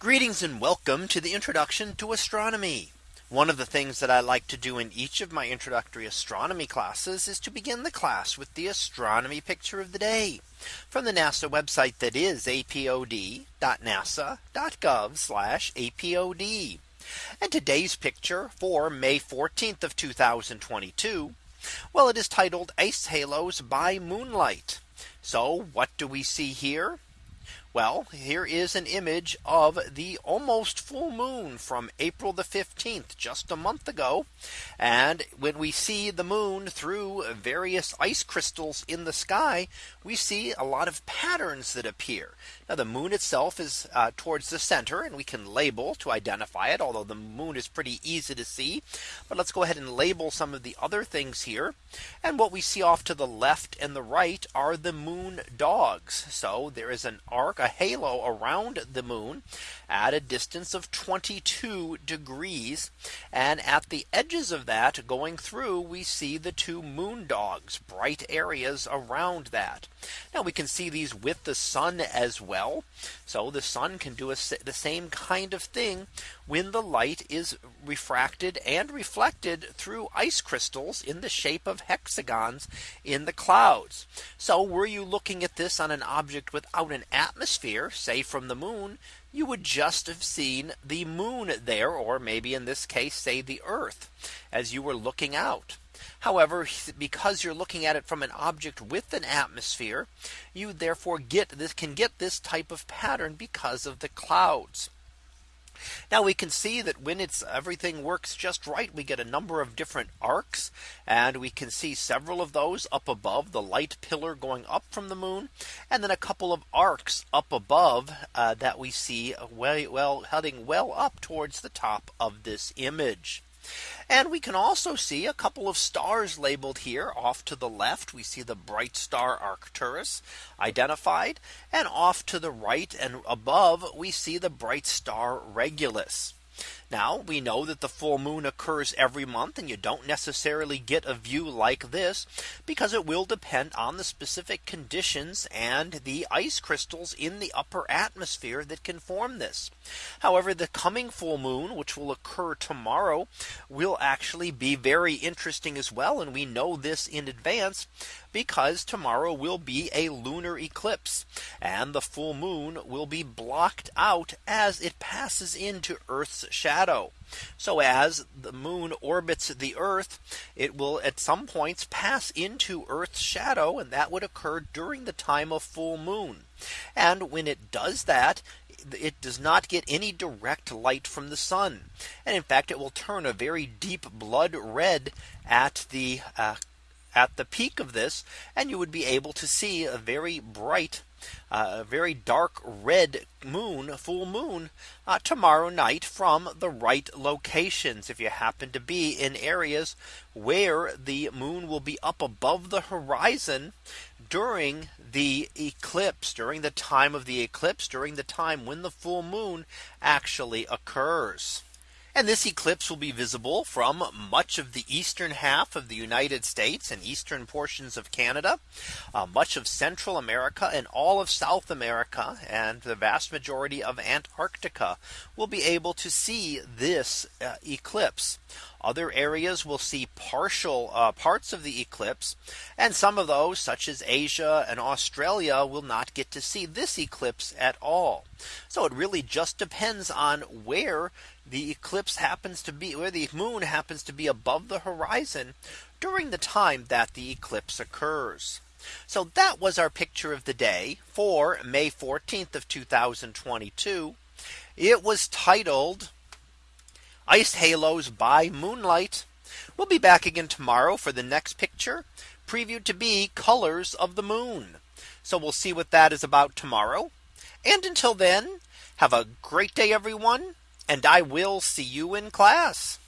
Greetings and welcome to the introduction to astronomy. One of the things that I like to do in each of my introductory astronomy classes is to begin the class with the astronomy picture of the day from the NASA website that is apod.nasa.gov apod. And today's picture for May 14th of 2022. Well, it is titled Ice Halos by Moonlight. So what do we see here? Well, here is an image of the almost full moon from April the 15th, just a month ago. And when we see the moon through various ice crystals in the sky, we see a lot of patterns that appear. Now the moon itself is uh, towards the center and we can label to identify it, although the moon is pretty easy to see. But let's go ahead and label some of the other things here. And what we see off to the left and the right are the moon dogs. So there is an arc a halo around the moon at a distance of 22 degrees. And at the edges of that going through we see the two moon dogs bright areas around that. Now we can see these with the sun as well. So the sun can do a, the same kind of thing when the light is refracted and reflected through ice crystals in the shape of hexagons in the clouds. So were you looking at this on an object without an atmosphere, say from the moon, you would just have seen the moon there, or maybe in this case, say the earth as you were looking out. However, because you're looking at it from an object with an atmosphere, you therefore get this can get this type of pattern because of the clouds. Now we can see that when it's everything works just right, we get a number of different arcs and we can see several of those up above the light pillar going up from the moon and then a couple of arcs up above uh, that we see well, well heading well up towards the top of this image. And we can also see a couple of stars labeled here off to the left. We see the bright star Arcturus identified and off to the right and above we see the bright star Regulus. Now we know that the full moon occurs every month and you don't necessarily get a view like this because it will depend on the specific conditions and the ice crystals in the upper atmosphere that can form this. However, the coming full moon, which will occur tomorrow, will actually be very interesting as well. And we know this in advance because tomorrow will be a lunar eclipse and the full moon will be blocked out as it passes into Earth's shadow. So as the moon orbits the Earth, it will at some points pass into Earth's shadow and that would occur during the time of full moon. And when it does that, it does not get any direct light from the sun. And in fact, it will turn a very deep blood red at the uh, at the peak of this and you would be able to see a very bright uh, very dark red moon full moon uh, tomorrow night from the right locations if you happen to be in areas where the moon will be up above the horizon during the eclipse during the time of the eclipse during the time when the full moon actually occurs. And this eclipse will be visible from much of the eastern half of the United States and eastern portions of Canada, uh, much of Central America and all of South America and the vast majority of Antarctica will be able to see this uh, eclipse. Other areas will see partial uh, parts of the eclipse. And some of those such as Asia and Australia will not get to see this eclipse at all. So it really just depends on where the eclipse happens to be where the moon happens to be above the horizon during the time that the eclipse occurs. So that was our picture of the day for May 14th of 2022. It was titled Ice Halos by Moonlight. We'll be back again tomorrow for the next picture previewed to be colors of the moon. So we'll see what that is about tomorrow. And until then, have a great day, everyone. And I will see you in class.